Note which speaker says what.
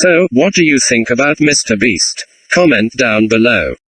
Speaker 1: So, what do you think about Mr. Beast? Comment down below.